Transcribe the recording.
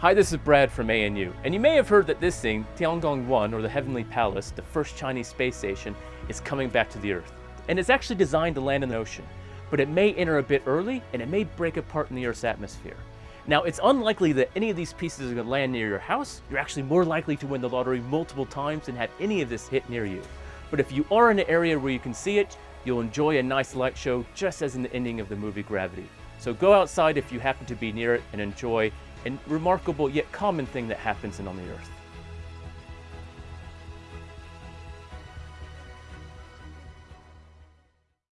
Hi, this is Brad from ANU, and you may have heard that this thing, Tiangong 1, or the Heavenly Palace, the first Chinese space station, is coming back to the Earth. And it's actually designed to land in the ocean, but it may enter a bit early, and it may break apart in the Earth's atmosphere. Now, it's unlikely that any of these pieces are going to land near your house. You're actually more likely to win the lottery multiple times and have any of this hit near you. But if you are in an area where you can see it, you'll enjoy a nice light show just as in the ending of the movie Gravity. So go outside if you happen to be near it and enjoy a remarkable yet common thing that happens in on the Earth.